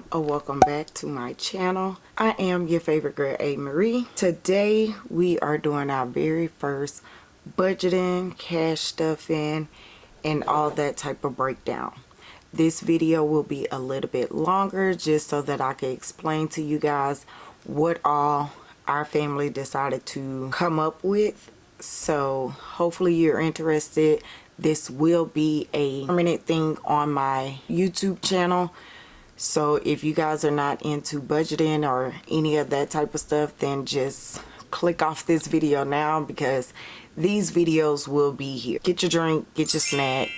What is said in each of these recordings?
welcome or welcome back to my channel. I am your favorite girl a marie today we are doing our very first budgeting cash stuffing and all that type of breakdown. This video will be a little bit longer just so that i can explain to you guys what all our family decided to come up with. So hopefully you're interested. This will be a permanent thing on my youtube channel so if you guys are not into budgeting or any of that type of stuff then just click off this video now because these videos will be here. Get your drink get your snack.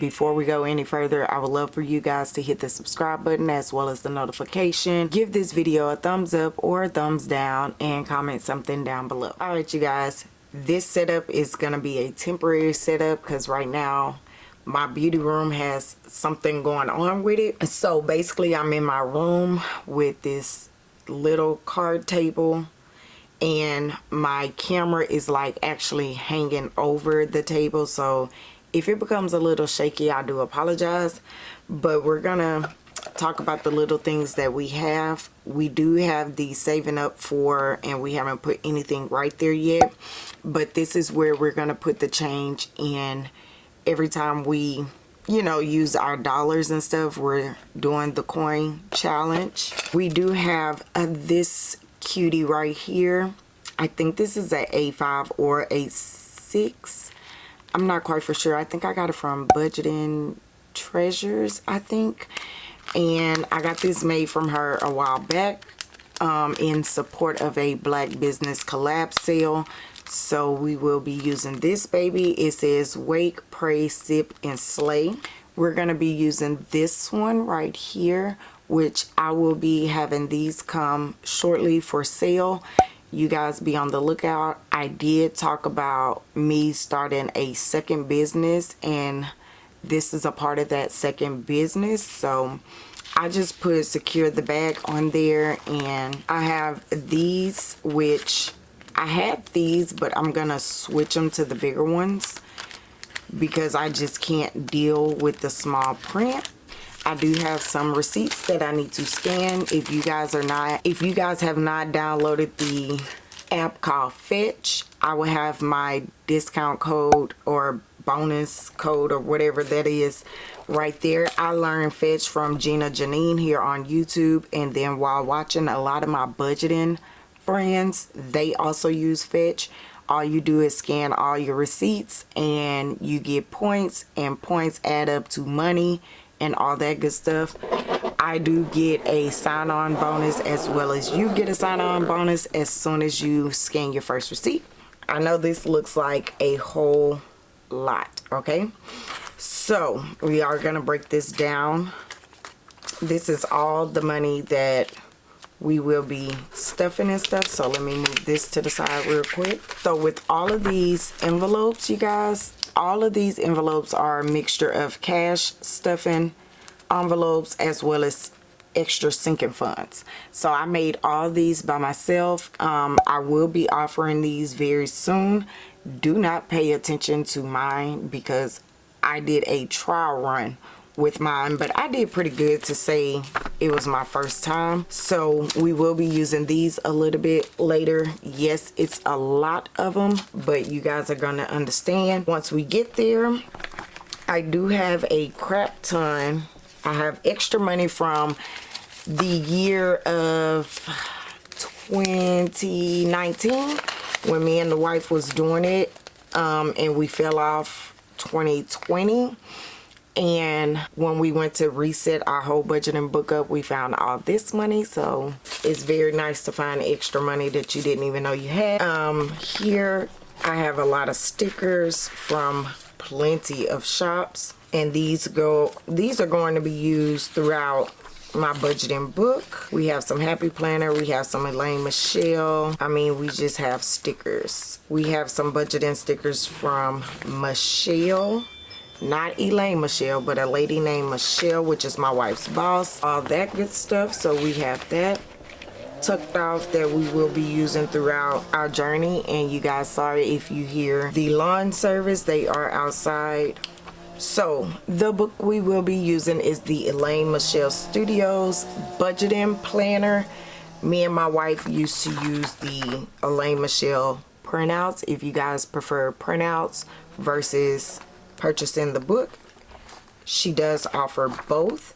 Before we go any further i would love for you guys to hit the subscribe button as well as the notification. Give this video a thumbs up or a thumbs down and comment something down below. All right you guys this setup is going to be a temporary setup because right now my beauty room has something going on with it. So basically i'm in my room with this little card table and my camera is like actually hanging over the table. So if it becomes a little shaky i do apologize. But we're gonna talk about the little things that we have. We do have the saving up for and we haven't put anything right there yet. But this is where we're gonna put the change in every time we you know use our dollars and stuff we're doing the coin challenge. We do have this cutie right here. I think this is a a5 or a 6 i'm not quite for sure. I think i got it from budgeting treasures i think. And i got this made from her a while back um, in support of a black business collab sale so we will be using this baby. It says wake pray sip and slay. We're going to be using this one right here which i will be having these come shortly for sale. You guys be on the lookout. I did talk about me starting a second business and this is a part of that second business. So I just put secure the bag on there and I have these which I had these, but I'm going to switch them to the bigger ones because I just can't deal with the small print. I do have some receipts that I need to scan. If you guys are not, if you guys have not downloaded the app called Fetch, I will have my discount code or bonus code or whatever that is right there. I learned Fetch from Gina Janine here on YouTube and then while watching a lot of my budgeting friends they also use fetch all you do is scan all your receipts and you get points and points add up to money and all that good stuff. I do get a sign-on bonus as well as you get a sign-on bonus as soon as you scan your first receipt. I know this looks like a whole lot okay? So we are gonna break this down. This is all the money that we will be stuffing and stuff so let me move this to the side real quick. So with all of these envelopes you guys all of these envelopes are a mixture of cash stuffing envelopes as well as extra sinking funds. So i made all these by myself. Um, i will be offering these very soon. Do not pay attention to mine because i did a trial run with mine but I did pretty good to say it was my first time. So we will be using these a little bit later. Yes it's a lot of them but you guys are gonna understand. Once we get there I do have a crap ton. I have extra money from the year of 2019 when me and the wife was doing it um, and we fell off 2020 and when we went to reset our whole budget and book up we found all this money. So it's very nice to find extra money that you didn't even know you had. Um here i have a lot of stickers from plenty of shops. And these go these are going to be used throughout my budgeting book. We have some happy planner. We have some elaine michelle. I mean we just have stickers. We have some budgeting stickers from michelle not Elaine Michelle but a lady named Michelle which is my wife's boss. All that good stuff. So we have that tucked off that we will be using throughout our journey. And you guys sorry if you hear the lawn service. They are outside. So the book we will be using is the Elaine Michelle Studios Budgeting Planner. Me and my wife used to use the Elaine Michelle printouts if you guys prefer printouts versus purchasing the book. She does offer both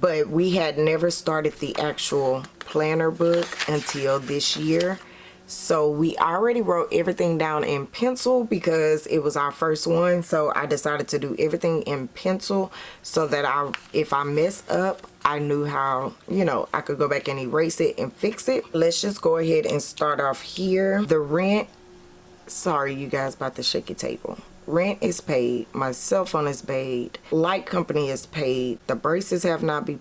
but we had never started the actual planner book until this year. So we already wrote everything down in pencil because it was our first one. So I decided to do everything in pencil so that I if I mess up I knew how you know I could go back and erase it and fix it. Let's just go ahead and start off here. The rent sorry you guys about the shaky table rent is paid my cell phone is paid light company is paid the braces have not be,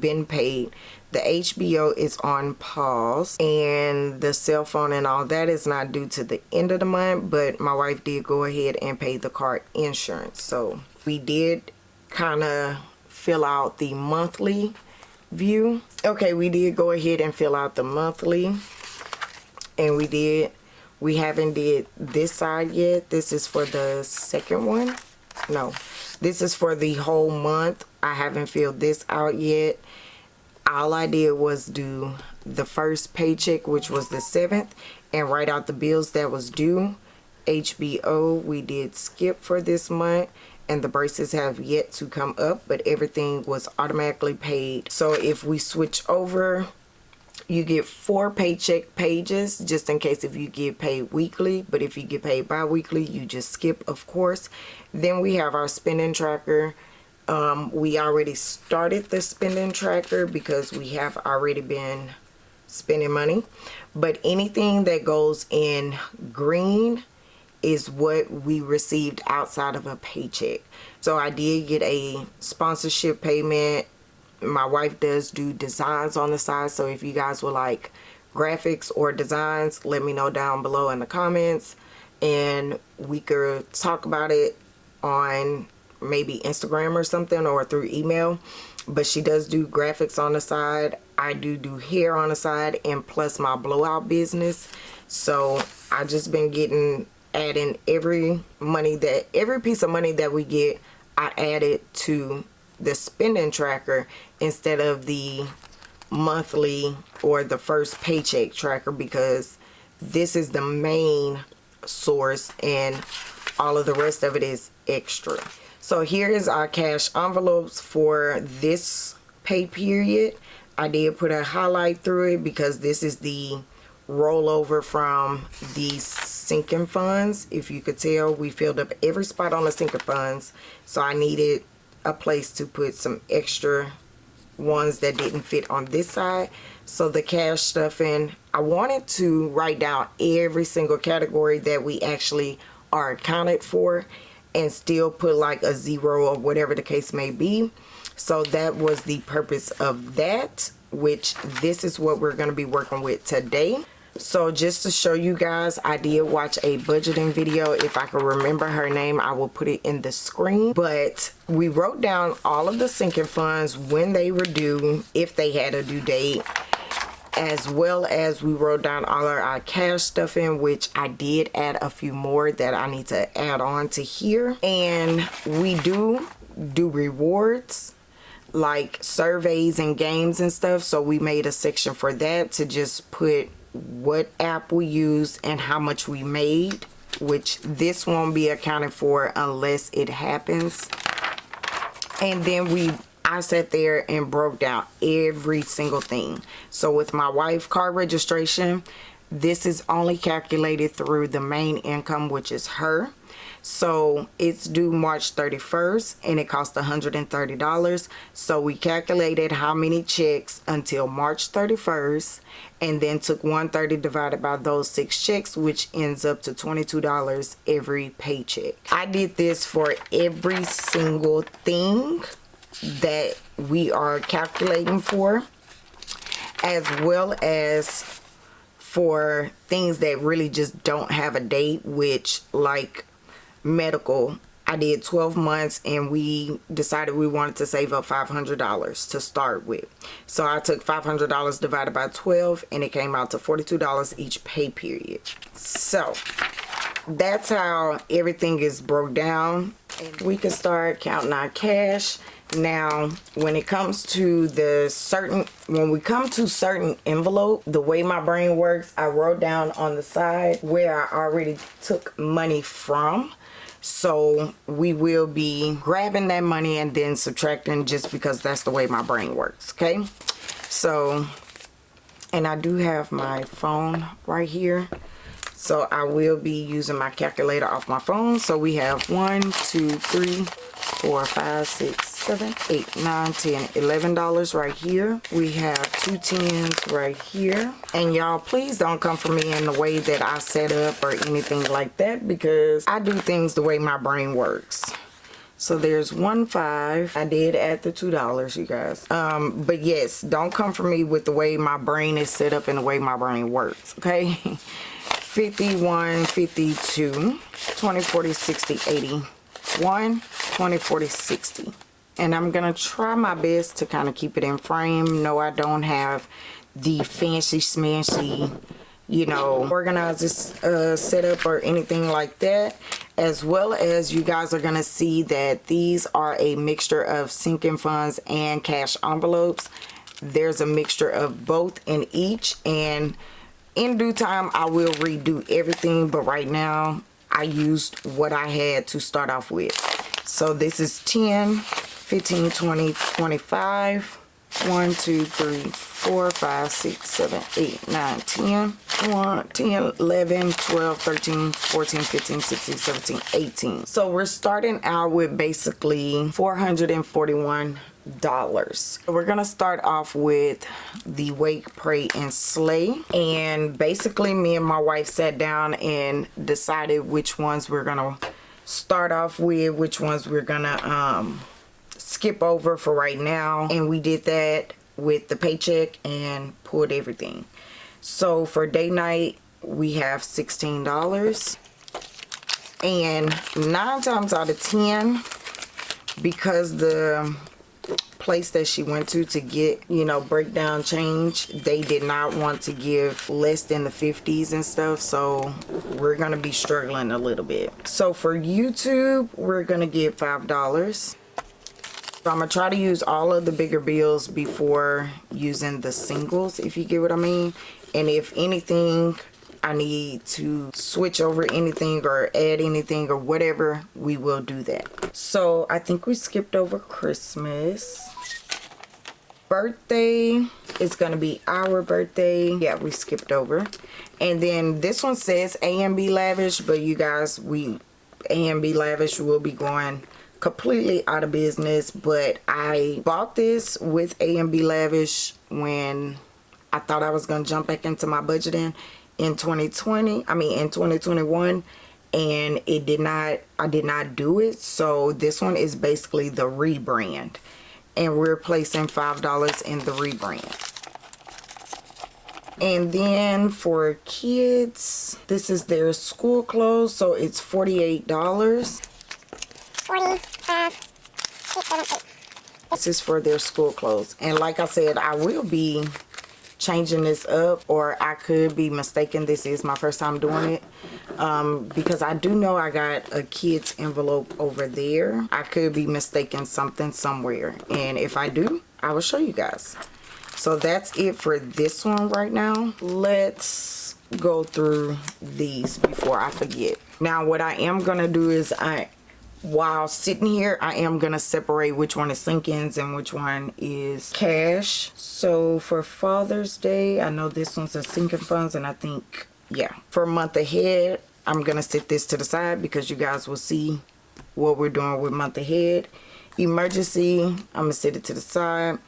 been paid the HBO is on pause and the cell phone and all that is not due to the end of the month but my wife did go ahead and pay the car insurance. So we did kind of fill out the monthly view. Okay we did go ahead and fill out the monthly and we did we haven't did this side yet. This is for the second one. No this is for the whole month. I haven't filled this out yet. All I did was do the first paycheck which was the 7th and write out the bills that was due. HBO we did skip for this month and the braces have yet to come up but everything was automatically paid. So if we switch over you get four paycheck pages just in case if you get paid weekly but if you get paid bi-weekly you just skip of course. Then we have our spending tracker. Um, we already started the spending tracker because we have already been spending money. But anything that goes in green is what we received outside of a paycheck. So I did get a sponsorship payment my wife does do designs on the side so if you guys would like graphics or designs let me know down below in the comments and we could talk about it on maybe Instagram or something or through email but she does do graphics on the side. I do do hair on the side and plus my blowout business. So I just been getting adding every money that every piece of money that we get I add it to the spending tracker instead of the monthly or the first paycheck tracker because this is the main source and all of the rest of it is extra. So here is our cash envelopes for this pay period. I did put a highlight through it because this is the rollover from the sinking funds. If you could tell we filled up every spot on the sinking funds so I needed a place to put some extra ones that didn't fit on this side. So the cash stuffing I wanted to write down every single category that we actually are accounted for and still put like a zero or whatever the case may be. So that was the purpose of that which this is what we're going to be working with today so just to show you guys i did watch a budgeting video. If i can remember her name i will put it in the screen. But we wrote down all of the sinking funds when they were due if they had a due date as well as we wrote down all of our cash stuff in which I did add a few more that I need to add on to here. And we do do rewards like surveys and games and stuff. So we made a section for that to just put what app we used and how much we made which this won't be accounted for unless it happens. And then we I sat there and broke down every single thing. So with my wife car registration this is only calculated through the main income which is her so it's due March 31st and it cost $130 so we calculated how many checks until March 31st and then took 130 divided by those six checks which ends up to $22 every paycheck. I did this for every single thing that we are calculating for as well as for things that really just don't have a date which like medical I did 12 months and we decided we wanted to save up $500 to start with. So I took $500 divided by 12 and it came out to $42 each pay period. So that's how everything is broke down we can start counting our cash now when it comes to the certain when we come to certain envelope the way my brain works i wrote down on the side where i already took money from so we will be grabbing that money and then subtracting just because that's the way my brain works okay? So and i do have my phone right here. So i will be using my calculator off my phone. So we have one two three four five six seven eight nine ten eleven dollars right here. We have two tens right here. And y'all please don't come for me in the way that i set up or anything like that because i do things the way my brain works. So there's one five. I did add the two dollars you guys. Um but yes don't come for me with the way my brain is set up and the way my brain works okay? 51 52 20 40 60 81 20 40 60 and I'm gonna try my best to kind of keep it in frame. No I don't have the fancy smancy you know organizers uh, setup or anything like that. As well as you guys are gonna see that these are a mixture of sinking funds and cash envelopes. There's a mixture of both in each and in due time I will redo everything. But right now I used what I had to start off with so this is 10 15 20 25 1 2 3 4 5 6 7 8 9 10 1 10 11 12 13 14 15 16 17 18 so we're starting out with basically 441 dollars. We're gonna start off with the wake pray and slay. And basically me and my wife sat down and decided which ones we're gonna start off with which ones we're gonna um skip over for right now. And we did that with the paycheck and pulled everything. So for day night we have $16 and nine times out of ten because the place that she went to to get you know breakdown change they did not want to give less than the 50s and stuff so we're gonna be struggling a little bit so for YouTube we're gonna get five dollars so I'm to try to use all of the bigger bills before using the singles, if you get what I mean. And if anything, I need to switch over anything or add anything or whatever, we will do that. So I think we skipped over Christmas. Birthday is going to be our birthday. Yeah, we skipped over. And then this one says A&B Lavish, but you guys, we A&B Lavish will be going completely out of business but I bought this with A&B Lavish when I thought I was to jump back into my budgeting in 2020 I mean in 2021 and it did not I did not do it so this one is basically the rebrand and we're placing five dollars in the rebrand and then for kids this is their school clothes so it's 48 dollars 45, 6, 7, 8. This is for their school clothes. And like I said, I will be changing this up or I could be mistaken. This is my first time doing it. Um, because I do know I got a kid's envelope over there. I could be mistaken something somewhere. And if I do, I will show you guys. So that's it for this one right now. Let's go through these before I forget. Now what I am to do is I while sitting here I am gonna separate which one is sink-ins and which one is cash. So for Father's Day I know this one's a sinking funds and I think yeah for a month ahead I'm gonna set this to the side because you guys will see what we're doing with month ahead. Emergency I'm gonna set it to the side.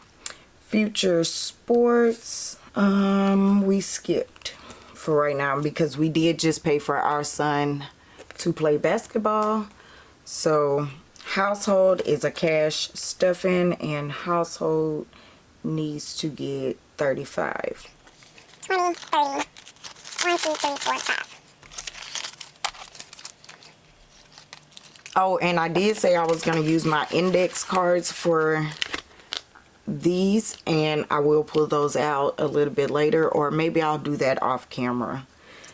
Future sports um we skipped for right now because we did just pay for our son to play basketball so household is a cash stuffing and household needs to get 35. 20, 30, 1, 2, 3, 4, 5. Oh, and I did say I was going to use my index cards for these and I will pull those out a little bit later or maybe I'll do that off camera.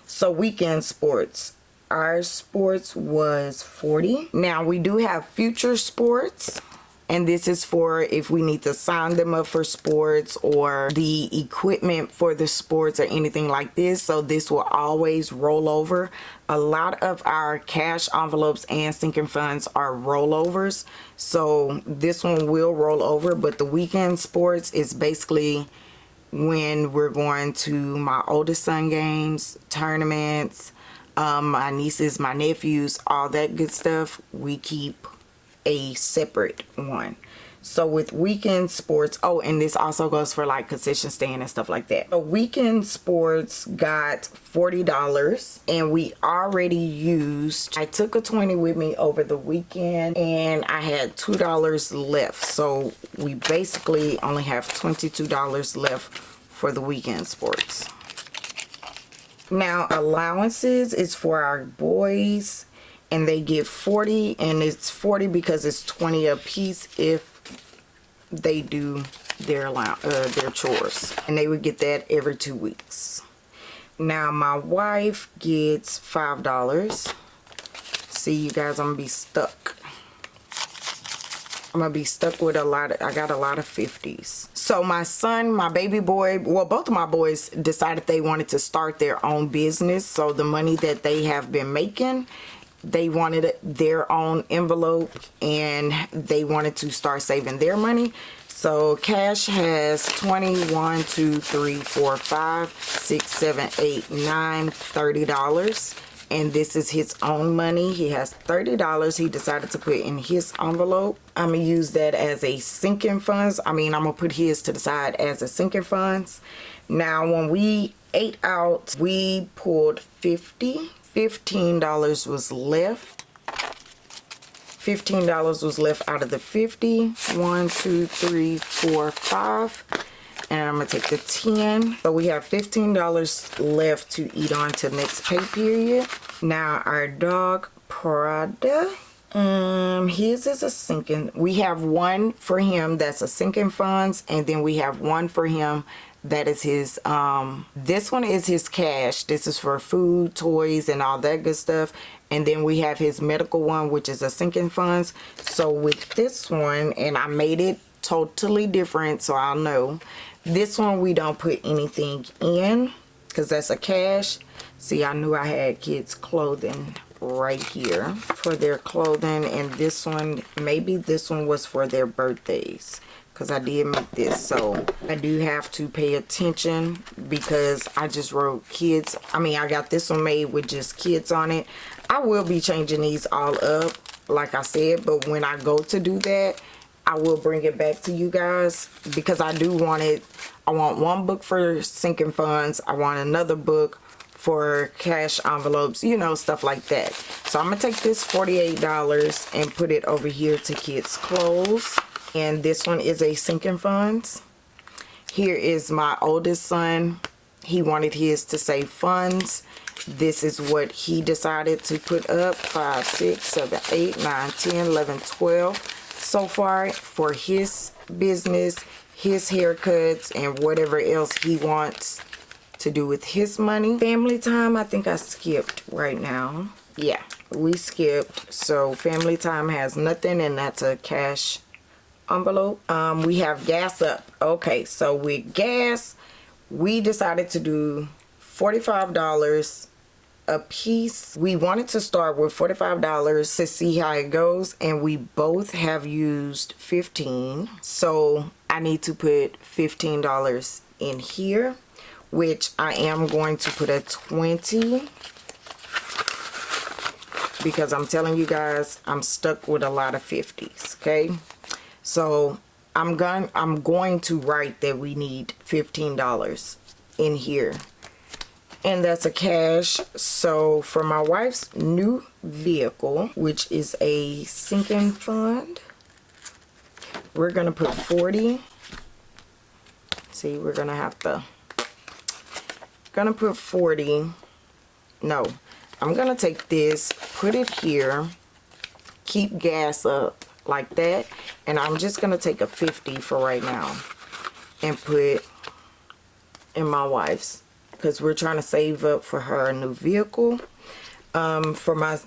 So weekend sports our sports was 40 now we do have future sports and this is for if we need to sign them up for sports or the equipment for the sports or anything like this. So this will always roll over. A lot of our cash envelopes and sinking funds are rollovers. So this one will roll over but the weekend sports is basically when we're going to my oldest son games tournaments um, my nieces my nephews all that good stuff we keep a separate one. So with weekend sports oh and this also goes for like concession stand and stuff like that. A weekend sports got $40 and we already used I took a 20 with me over the weekend and I had $2 left. So we basically only have $22 left for the weekend sports now allowances is for our boys and they get 40 and it's 40 because it's 20 a piece if they do their uh, their chores and they would get that every two weeks. Now my wife gets five dollars. See you guys I'm gonna be stuck I'm gonna be stuck with a lot of, I got a lot of 50s so my son my baby boy well both of my boys decided they wanted to start their own business. So the money that they have been making they wanted their own envelope and they wanted to start saving their money. So cash has 21 2 3 4 5 6 7 8 9 30 dollars and this is his own money he has 30 dollars he decided to put in his envelope i'm gonna use that as a sinking funds i mean i'm gonna put his to the side as a sinking funds now when we ate out we pulled 50 $15 was left. $15 was left out of the 50. One, two, three, four, five. And I'm going to take the 10. So we have $15 left to eat on to next pay period. Now our dog Prada um his is a sinking we have one for him that's a sinking funds and then we have one for him that is his um this one is his cash this is for food toys and all that good stuff and then we have his medical one which is a sinking funds so with this one and i made it totally different so i'll know this one we don't put anything in because that's a cash. See i knew i had kids clothing right here for their clothing and this one maybe this one was for their birthdays because I did make this. So I do have to pay attention because I just wrote kids I mean I got this one made with just kids on it. I will be changing these all up like I said but when I go to do that I will bring it back to you guys because I do want it. I want one book for sinking funds. I want another book for cash envelopes you know stuff like that. So I'm gonna take this $48 and put it over here to kids clothes. And this one is a sinking funds. Here is my oldest son. He wanted his to save funds. This is what he decided to put up. 5 6 7 8 9 10 11 12 so far for his business his haircuts and whatever else he wants to do with his money. Family time i think i skipped right now. Yeah we skipped. So family time has nothing and that's a cash envelope. Um, we have gas up. Okay so with gas we decided to do $45 a piece. We wanted to start with $45 to see how it goes and we both have used 15 so I need to put $15 in here which I am going to put a 20 because I'm telling you guys I'm stuck with a lot of 50s okay? So I'm going I'm going to write that we need $15 in here. And that's a cash. So for my wife's new vehicle, which is a sinking fund, we're to put 40. See, we're to have to to put 40. No. I'm to take this, put it here, keep gas up like that and I'm just gonna take a 50 for right now and put in my wife's because we're trying to save up for her new vehicle Um, for my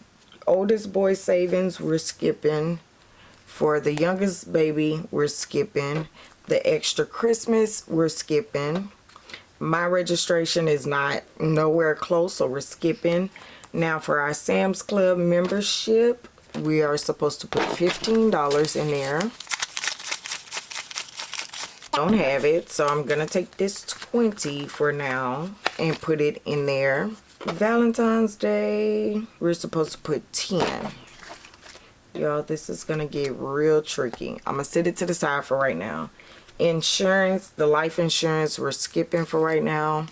oldest boy savings, we're skipping. For the youngest baby, we're skipping. The extra Christmas, we're skipping. My registration is not nowhere close, so we're skipping. Now for our Sam's Club membership, we are supposed to put $15 in there. Don't have it, so I'm to take this 20 for now and put it in there. Valentine's Day, we're supposed to put 10. Y'all, this is to get real tricky. I'm to set it to the side for right now. Insurance, the life insurance, we're skipping for right now.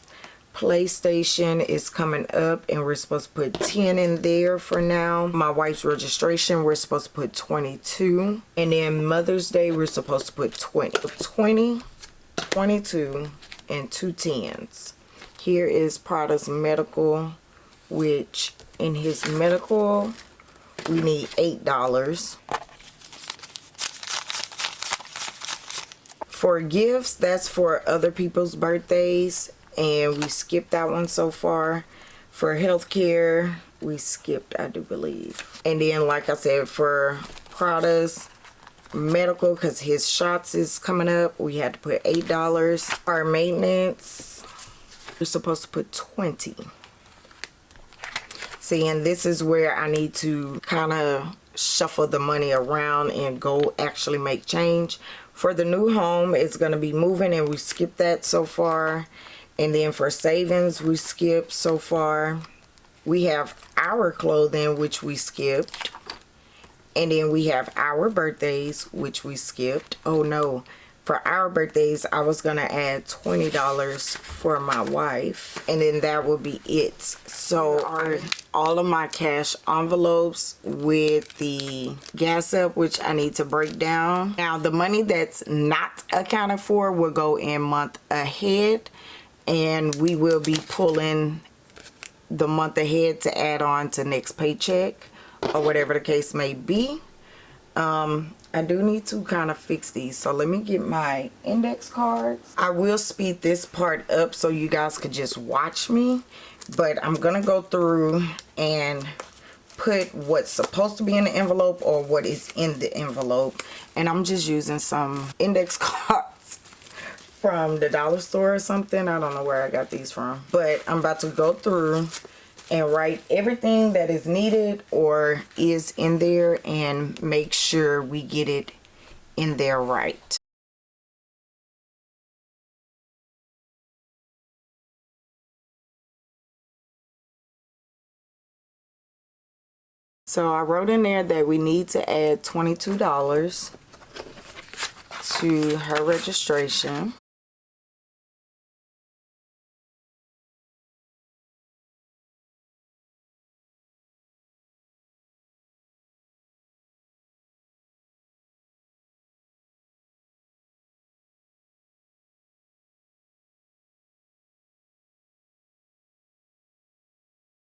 PlayStation is coming up and we're supposed to put 10 in there for now. My wife's registration, we're supposed to put 22. And then Mother's Day, we're supposed to put 20. 20, 22, and two tens. Here is Prada's medical, which in his medical, we need $8. For gifts, that's for other people's birthdays and we skipped that one so far. For healthcare we skipped i do believe. And then like i said for Prada's medical because his shots is coming up we had to put eight dollars. Our maintenance we're supposed to put 20 see and this is where i need to kind of shuffle the money around and go actually make change. For the new home it's going to be moving and we skipped that so far and then for savings, we skipped so far. We have our clothing, which we skipped. And then we have our birthdays, which we skipped. Oh no, for our birthdays, I was going to add $20 for my wife. And then that would be it. So all of my cash envelopes with the gas up, which I need to break down. Now, the money that's not accounted for will go in month ahead and we will be pulling the month ahead to add on to next paycheck or whatever the case may be. Um, I do need to kind of fix these. So let me get my index cards. I will speed this part up so you guys could just watch me but I'm gonna go through and put what's supposed to be in the envelope or what is in the envelope. And I'm just using some index cards from the dollar store or something. I don't know where I got these from. But I'm about to go through and write everything that is needed or is in there and make sure we get it in there right. So I wrote in there that we need to add $22 to her registration.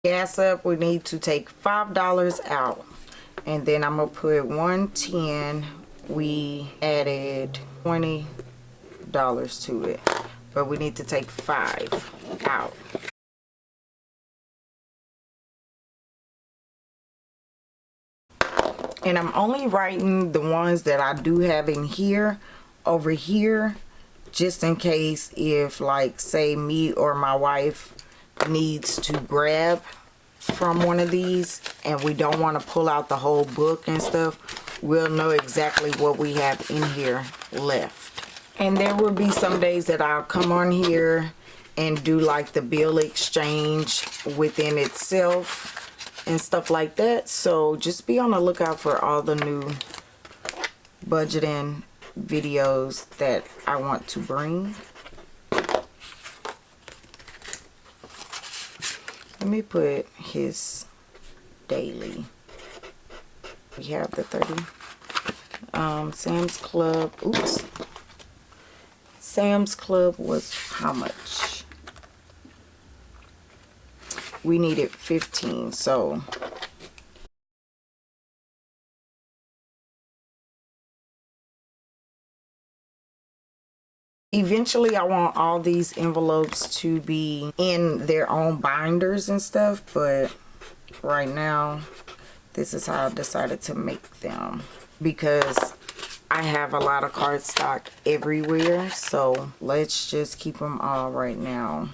Gas up we need to take five dollars out. And then I'm gonna put 110 we added 20 dollars to it but we need to take five out. And I'm only writing the ones that I do have in here over here just in case if like say me or my wife needs to grab from one of these and we don't want to pull out the whole book and stuff we'll know exactly what we have in here left. And there will be some days that I'll come on here and do like the bill exchange within itself and stuff like that. So just be on the lookout for all the new budgeting videos that I want to bring let me put his daily. We have the 30 um sam's club oops. Sam's club was how much? We needed 15 so eventually I want all these envelopes to be in their own binders and stuff but right now this is how I decided to make them because I have a lot of cardstock everywhere so let's just keep them all right now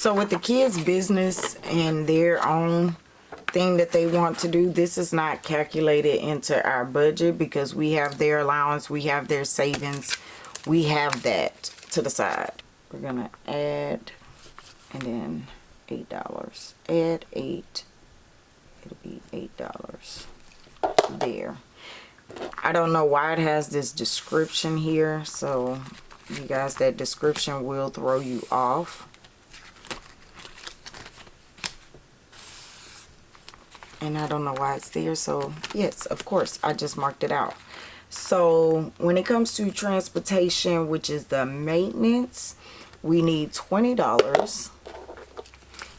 So with the kids business and their own thing that they want to do, this is not calculated into our budget because we have their allowance, we have their savings, we have that to the side. We're gonna add and then eight dollars. Add eight. It'll be eight dollars there. I don't know why it has this description here, so you guys that description will throw you off and I don't know why it's there so yes of course I just marked it out. So when it comes to transportation which is the maintenance we need $20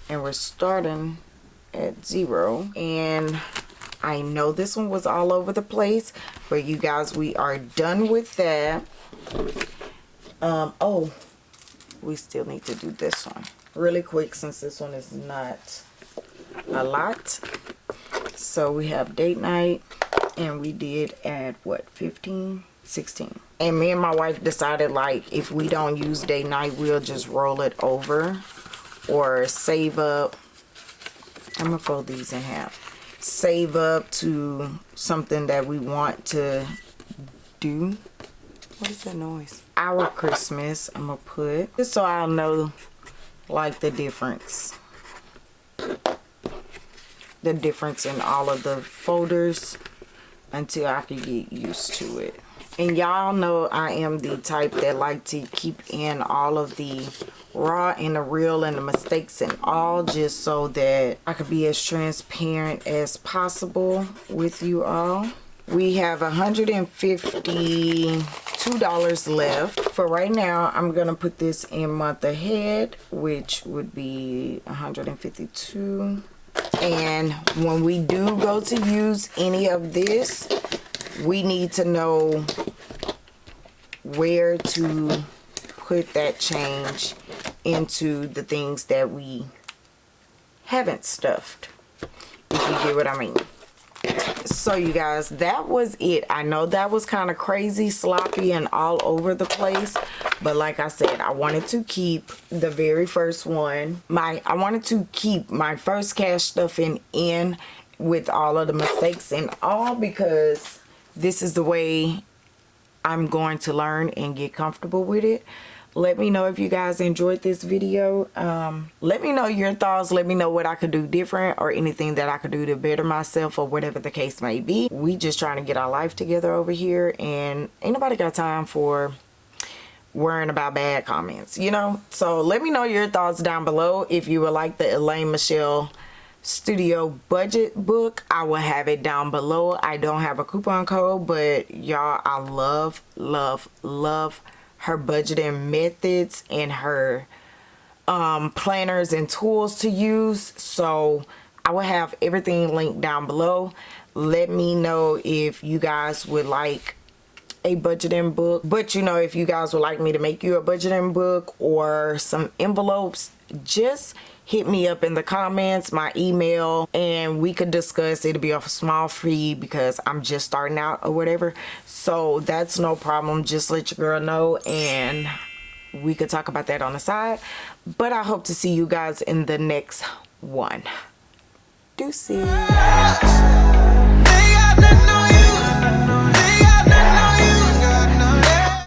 and we're starting at zero. And I know this one was all over the place but you guys we are done with that. Um oh we still need to do this one really quick since this one is not a lot so we have date night and we did at what 15 16 and me and my wife decided like if we don't use date night we'll just roll it over or save up. I'm gonna fold these in half. Save up to something that we want to do. What is that noise? Our christmas i'm gonna put just so i'll know like the difference the difference in all of the folders until I can get used to it. And y'all know I am the type that like to keep in all of the raw and the real and the mistakes and all just so that I could be as transparent as possible with you all. We have $152 left. For right now, I'm going to put this in month ahead, which would be 152 and when we do go to use any of this we need to know where to put that change into the things that we haven't stuffed if you get what I mean so you guys that was it. I know that was kind of crazy sloppy and all over the place but like I said I wanted to keep the very first one. My I wanted to keep my first cash stuffing in with all of the mistakes and all because this is the way I'm going to learn and get comfortable with it let me know if you guys enjoyed this video. Um, let me know your thoughts. Let me know what i could do different or anything that i could do to better myself or whatever the case may be. We just trying to get our life together over here and ain't nobody got time for worrying about bad comments you know? So let me know your thoughts down below. If you would like the Elaine Michelle studio budget book i will have it down below. I don't have a coupon code but y'all i love love love her budgeting methods and her um, planners and tools to use. So i will have everything linked down below. Let me know if you guys would like a budgeting book. But you know if you guys would like me to make you a budgeting book or some envelopes just hit me up in the comments my email and we could discuss. It'll be off a small fee because i'm just starting out or whatever. So that's no problem. Just let your girl know and we could talk about that on the side. But i hope to see you guys in the next one. Deuces